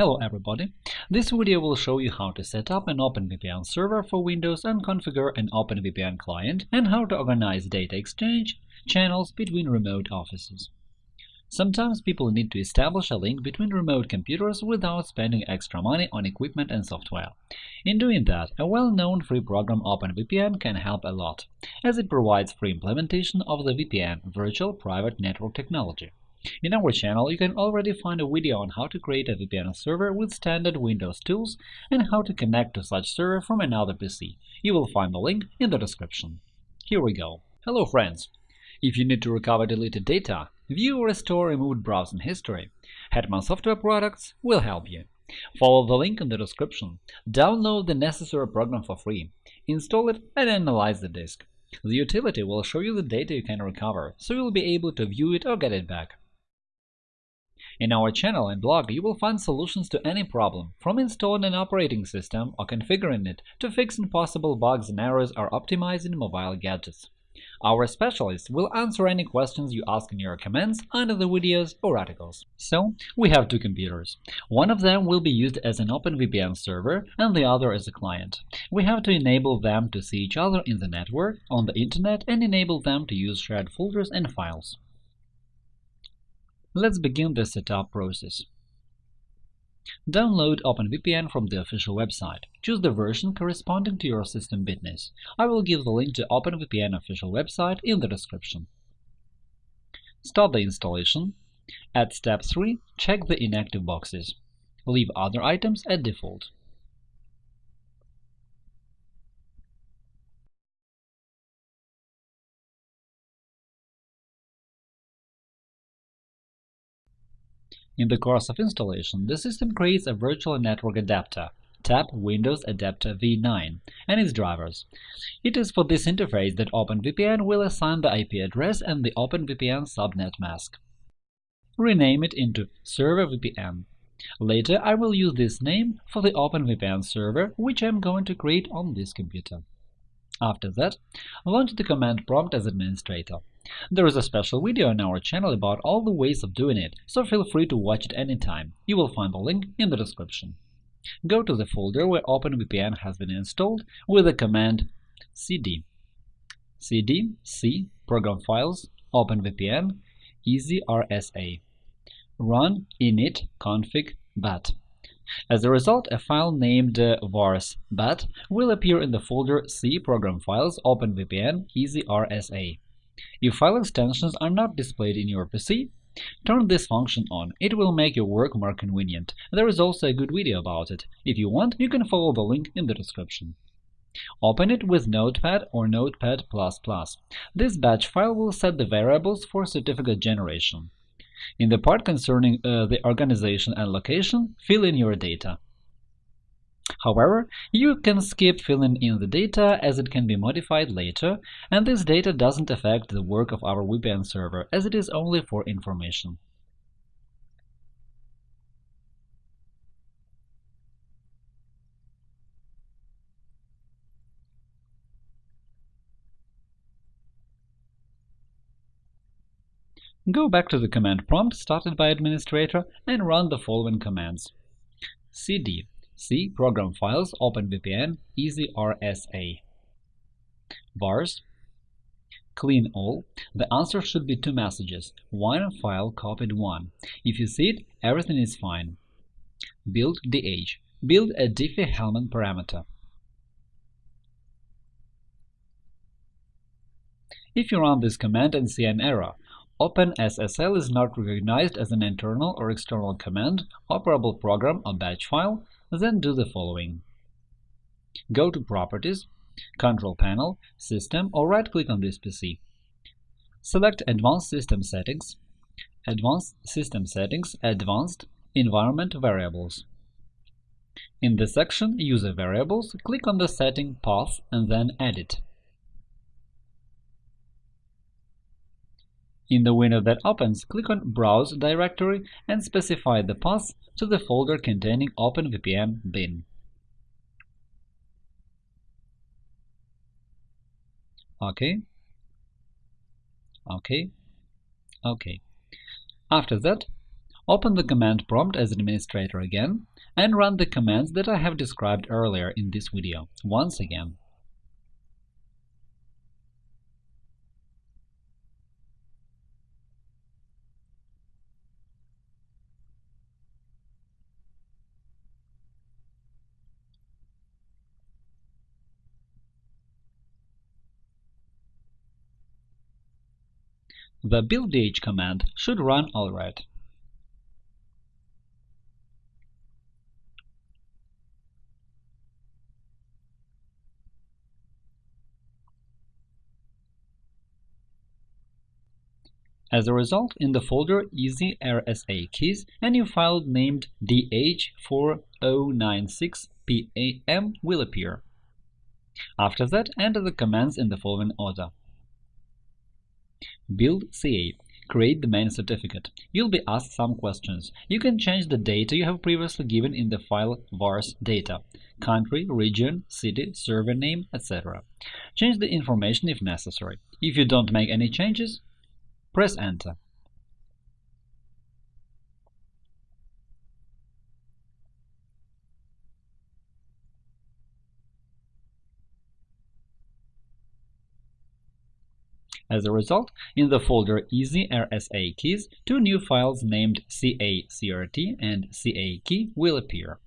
Hello everybody! This video will show you how to set up an OpenVPN server for Windows and configure an OpenVPN client, and how to organize data exchange channels between remote offices. Sometimes people need to establish a link between remote computers without spending extra money on equipment and software. In doing that, a well-known free program OpenVPN can help a lot, as it provides free implementation of the VPN Virtual Private Network technology. In our channel, you can already find a video on how to create a VPN server with standard Windows tools and how to connect to such server from another PC. You will find the link in the description. Here we go. Hello, friends! If you need to recover deleted data, view or restore removed browsing history, Hetman Software Products will help you. Follow the link in the description, download the necessary program for free, install it and analyze the disk. The utility will show you the data you can recover, so you'll be able to view it or get it back. In our channel and blog, you will find solutions to any problem, from installing an operating system or configuring it to fixing possible bugs and errors or optimizing mobile gadgets. Our specialists will answer any questions you ask in your comments under the videos or articles. So, we have two computers. One of them will be used as an OpenVPN server and the other as a client. We have to enable them to see each other in the network, on the Internet, and enable them to use shared folders and files. Let's begin the setup process. Download OpenVPN from the official website. Choose the version corresponding to your system bitness. I will give the link to OpenVPN official website in the description. Start the installation. At step 3, check the inactive boxes. Leave other items at default. In the course of installation, the system creates a virtual network adapter tap Windows Adapter v9 and its drivers. It is for this interface that OpenVPN will assign the IP address and the OpenVPN subnet mask. Rename it into ServerVPN. Later, I will use this name for the OpenVPN server, which I am going to create on this computer. After that, launch the command prompt as administrator. There is a special video on our channel about all the ways of doing it, so feel free to watch it anytime. You will find the link in the description. Go to the folder where OpenVPN has been installed with the command cd cd c program files OpenVPN EasyRSA run init config bat. As a result, a file named uh, vars bat will appear in the folder C program files OpenVPN EasyRSA. If file extensions are not displayed in your PC, turn this function on. It will make your work more convenient. There is also a good video about it. If you want, you can follow the link in the description. Open it with Notepad or Notepad++. This batch file will set the variables for certificate generation. In the part concerning uh, the organization and location, fill in your data. However, you can skip filling in the data as it can be modified later, and this data doesn't affect the work of our VPN server, as it is only for information. Go back to the command prompt started by administrator and run the following commands. cd C. Program files OpenVPN EasyRSA vars clean all. The answer should be two messages, one file copied one. If you see it, everything is fine. Build DH. Build a Diffie-Hellman parameter. If you run this command and see an error, OpenSSL is not recognized as an internal or external command, operable program or batch file, then do the following. Go to Properties, Control Panel, System, or right-click on this PC. Select Advanced System Settings, Advanced System Settings, Advanced Environment Variables. In the section User Variables, click on the setting Path and then Edit. In the window that opens, click on Browse directory and specify the path to the folder containing OpenVPN bin. OK, OK, OK. After that, Open the command prompt as administrator again and run the commands that I have described earlier in this video once again. The builddh command should run alright. As a result, in the folder Easy RSA keys, a new file named dh4096pem will appear. After that, enter the commands in the following order. Build CA. Create the main certificate. You'll be asked some questions. You can change the data you have previously given in the file vars data – country, region, city, server name, etc. Change the information if necessary. If you don't make any changes, press Enter. As a result, in the folder Easy RSA keys, two new files named CA-CRT and CA-Key will appear.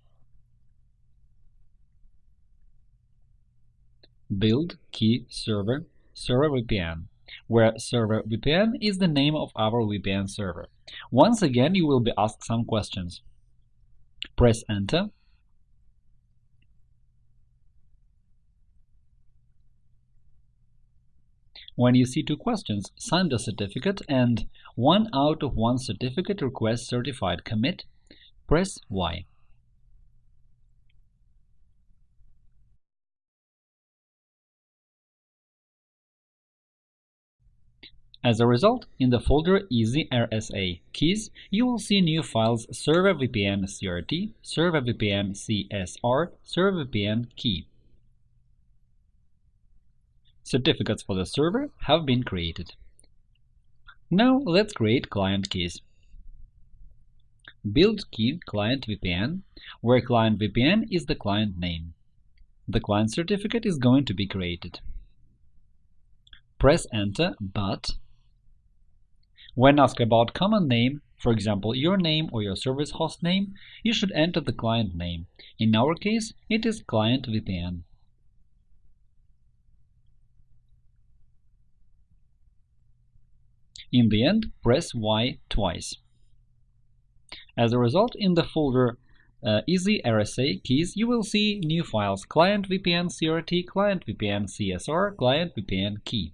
Build Key Server Server VPN, where Server VPN is the name of our VPN server. Once again, you will be asked some questions. Press Enter When you see two questions, sign the certificate and one out of one certificate request certified commit, press Y. As a result, in the folder Easy RSA keys, you will see new files Server VPN CRT, Server VPN CSR, Server VPN Key. Certificates for the server have been created. Now let's create client keys. Build key client VPN, where client VPN is the client name. The client certificate is going to be created. Press Enter, but when asked about common name, for example, your name or your service host name, you should enter the client name. In our case, it is client VPN. In the end, press Y twice. As a result, in the folder uh, Easy RSA keys, you will see new files Client VPN CRT, Client VPN CSR, Client VPN Key.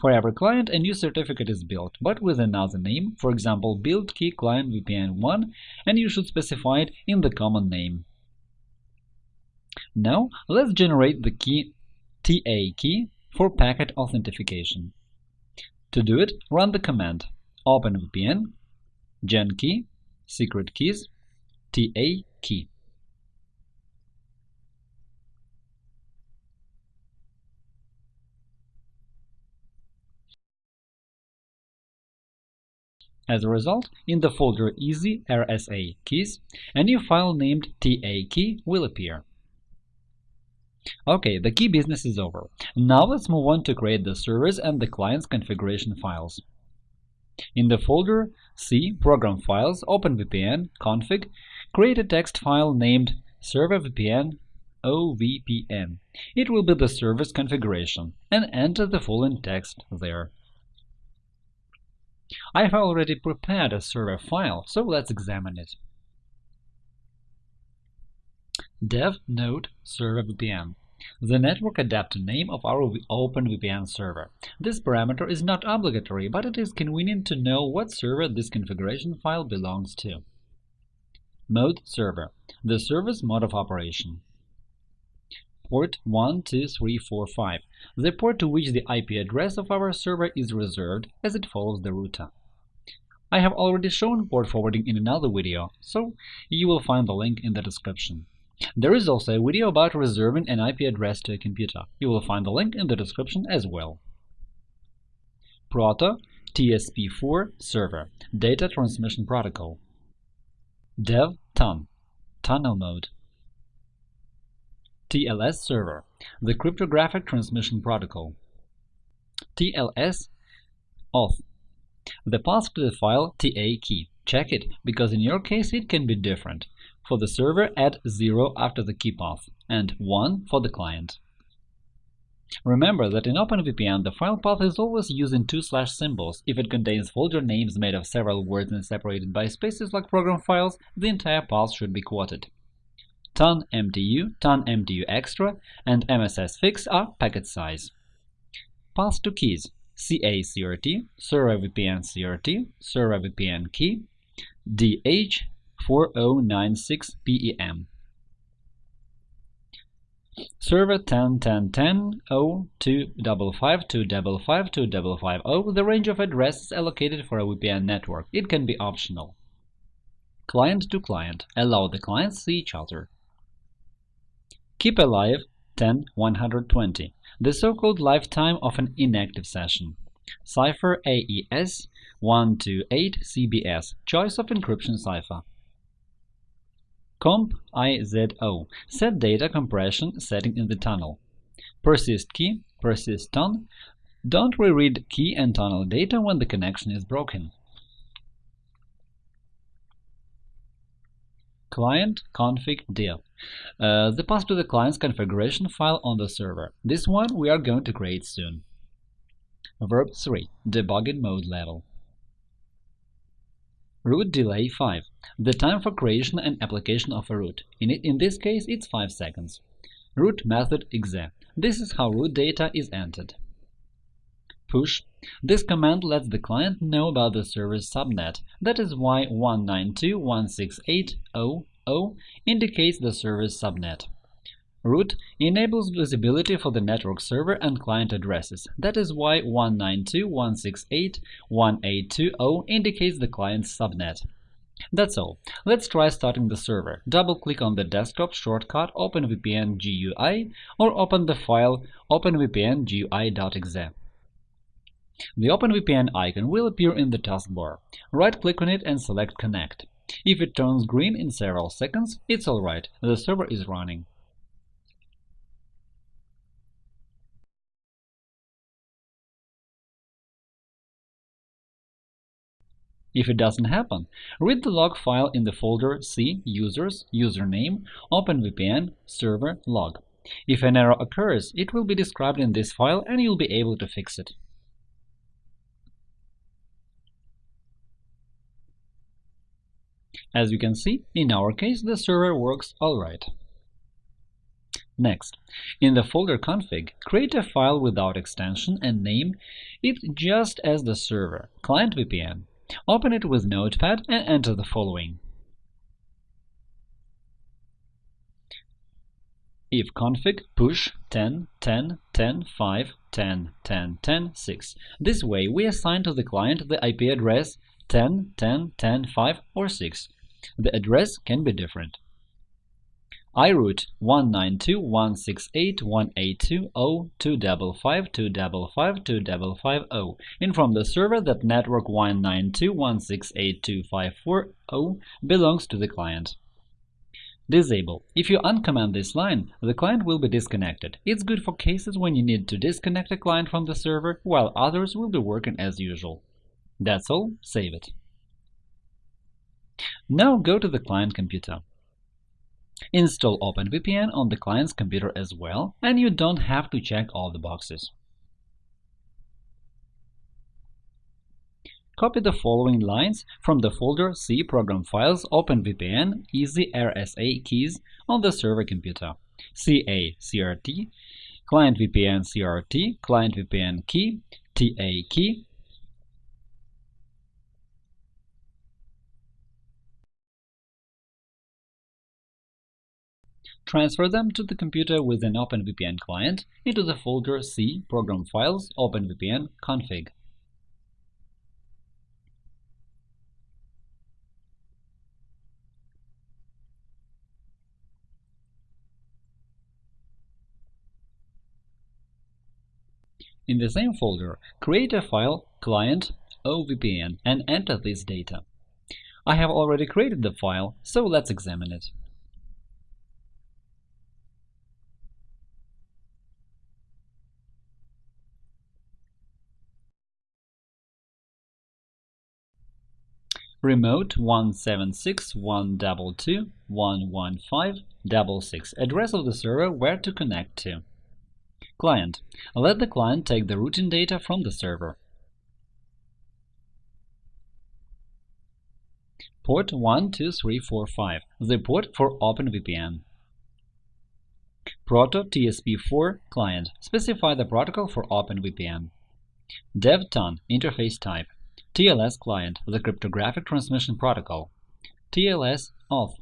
For every client, a new certificate is built, but with another name, for example, build key client VPN1, and you should specify it in the common name. Now, let's generate the key TA key for packet authentication. To do it, run the command OpenVPN gen key secret keys TA key. As a result, in the folder Easy RSA keys, a new file named TA key will appear. Ok, the key business is over. Now let's move on to create the servers and the client's configuration files. In the folder C Program Files, OpenVPN config, create a text file named servervpn OVPN. It will be the server's configuration, and enter the following text there. I have already prepared a server file, so let's examine it dev node server VPN, the network adapter name of our OpenVPN server. This parameter is not obligatory, but it is convenient to know what server this configuration file belongs to. Mode server – the server's mode of operation. Port 12345 – the port to which the IP address of our server is reserved as it follows the router. I have already shown port forwarding in another video, so you will find the link in the description. There is also a video about reserving an IP address to a computer. You will find the link in the description as well. Proto TCP4 Server Data Transmission Protocol dev TUN tunnel mode TLS server the cryptographic transmission protocol TLS auth the path to the file TA key. Check it, because in your case it can be different. For the server, add 0 after the key path, and 1 for the client. Remember that in OpenVPN the file path is always using two slash symbols. If it contains folder names made of several words and separated by spaces like program files, the entire path should be quoted. TUN MTU, TUN MTU Extra, and MSS Fix are packet size. Path to keys CA CRT, Server VPN CRT, Server VPN key, DH4096 PEM. Server 10 10 10 0 255 255 255 The range of addresses allocated for a VPN network. It can be optional. Client to client. Allow the clients see each other. Keep alive 10 120 the so-called lifetime of an inactive session. Cipher AES 128 CBC choice of encryption cipher. Comp IZO set data compression setting in the tunnel. Persist key persist TUN don't reread key and tunnel data when the connection is broken. client config div. Uh, the path to the client's configuration file on the server. This one we are going to create soon. Verb 3. Debugging mode level. Route delay 5. The time for creation and application of a route. In, it, in this case, it's 5 seconds. Route method exe. This is how route data is entered. Push. This command lets the client know about the server's subnet. That is why 192.168.0.0 indicates the server's subnet. Route enables visibility for the network server and client addresses. That is why 192.168.1.820 indicates the client's subnet. That's all. Let's try starting the server. Double-click on the desktop shortcut OpenVPN GUI or open the file openvpn.gui.exe. The OpenVPN icon will appear in the taskbar. Right-click on it and select Connect. If it turns green in several seconds, it's alright, the server is running. If it doesn't happen, read the log file in the folder C users username OpenVPN server log. If an error occurs, it will be described in this file and you'll be able to fix it. As you can see, in our case, the server works alright. Next, in the folder config, create a file without extension and name it just as the server, Client VPN. Open it with Notepad and enter the following. if config push 10 10 10 5 10 10 10 6. This way we assign to the client the IP address 10 10 10 5 or 6 the address can be different. iRoute 192.168.182.0.255.255.255.0 from the server that network 192.168.254.0 belongs to the client. Disable. If you uncomment this line, the client will be disconnected. It's good for cases when you need to disconnect a client from the server, while others will be working as usual. That's all, save it. Now go to the client computer. Install OpenVPN on the client's computer as well, and you don't have to check all the boxes. Copy the following lines from the folder C Program Files OpenVPN Easy RSA keys on the server computer. CA CRT, Client VPN CRT, Client VPN key, TA key, Transfer them to the computer with an OpenVPN client into the folder C Program Files OpenVPN config. In the same folder, create a file client OVPN and enter this data. I have already created the file, so let's examine it. Remote 176.122.115.66 address of the server where to connect to. Client. Let the client take the routing data from the server. Port 12345, the port for OpenVPN. Proto TCP4 client. Specify the protocol for OpenVPN. DevTUN interface type. TLS client, the cryptographic transmission protocol. TLS auth.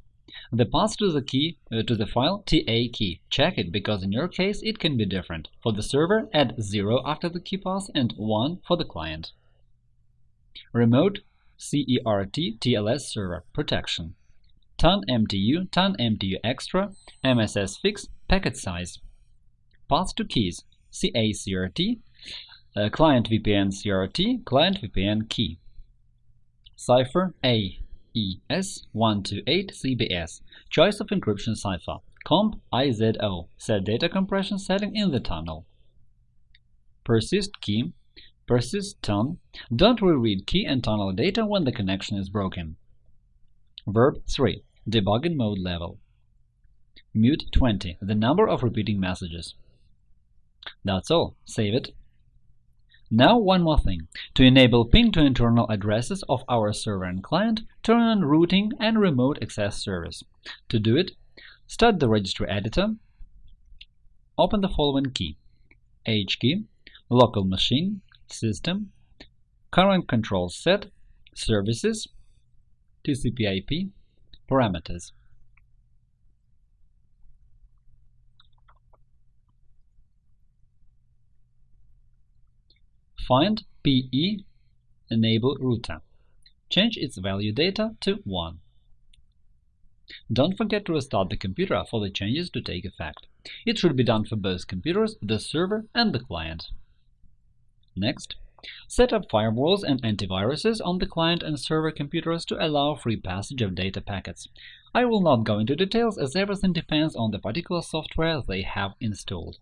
The path to the key uh, to the file TA key. Check it because in your case it can be different. For the server, add 0 after the key path and 1 for the client. Remote CERT TLS server protection. TUN MTU, TUN MTU extra, MSS fix, packet size. Path to keys CACRT, uh, client VPN CRT, client VPN key. Cipher AES128CBC, choice of encryption cipher, comp IZO, set data compression setting in the tunnel. Persist key, persist tun, don't reread key and tunnel data when the connection is broken. Verb 3, debugging mode level. Mute 20, the number of repeating messages. That's all. Save it now one more thing. To enable ping to internal addresses of our server and client, turn on routing and remote access service. To do it, start the registry editor, open the following key H key, local machine, system, current control set, services, TCP/IP, parameters. Find PE enable router. Change its value data to 1. Don't forget to restart the computer for the changes to take effect. It should be done for both computers, the server and the client. Next, set up firewalls and antiviruses on the client and server computers to allow free passage of data packets. I will not go into details as everything depends on the particular software they have installed.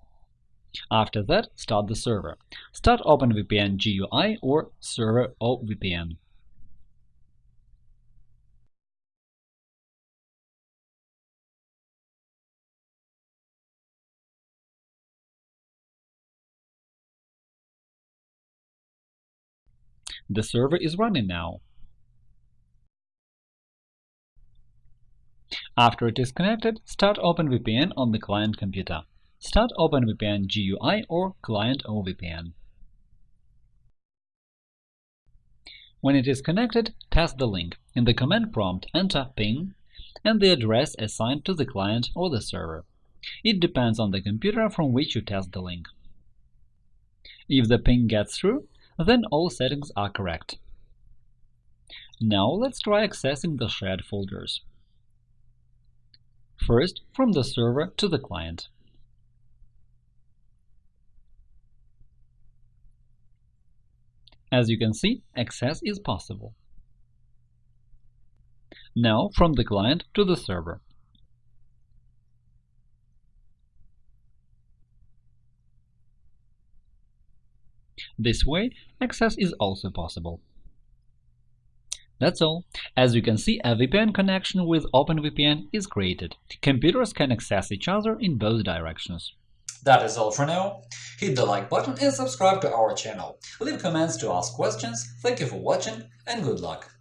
After that, start the server. Start OpenVPN GUI or Server OVPN. The server is running now. After it is connected, start OpenVPN on the client computer. Start OpenVPN GUI or Client OVPN. When it is connected, test the link. In the command prompt, enter ping and the address assigned to the client or the server. It depends on the computer from which you test the link. If the ping gets through, then all settings are correct. Now let's try accessing the shared folders. First, from the server to the client. As you can see, access is possible. Now from the client to the server. This way, access is also possible. That's all. As you can see, a VPN connection with OpenVPN is created. Computers can access each other in both directions. That is all for now. Hit the like button and subscribe to our channel. Leave comments to ask questions. Thank you for watching and good luck!